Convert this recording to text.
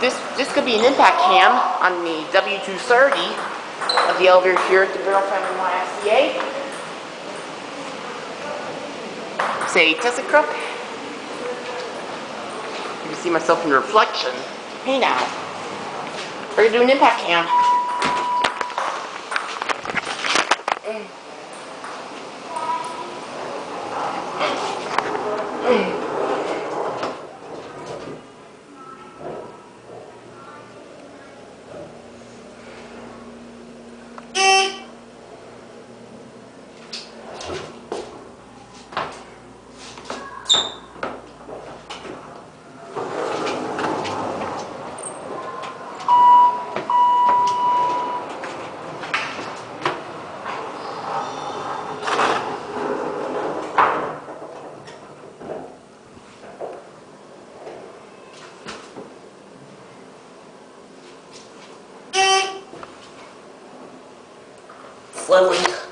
this this could be an impact cam on the W230 of the elevator here at the Barrel Family YMCA. Say ThyssenKrupp. You can see myself in the reflection. Hey now. We're gonna do an impact cam. Slowly.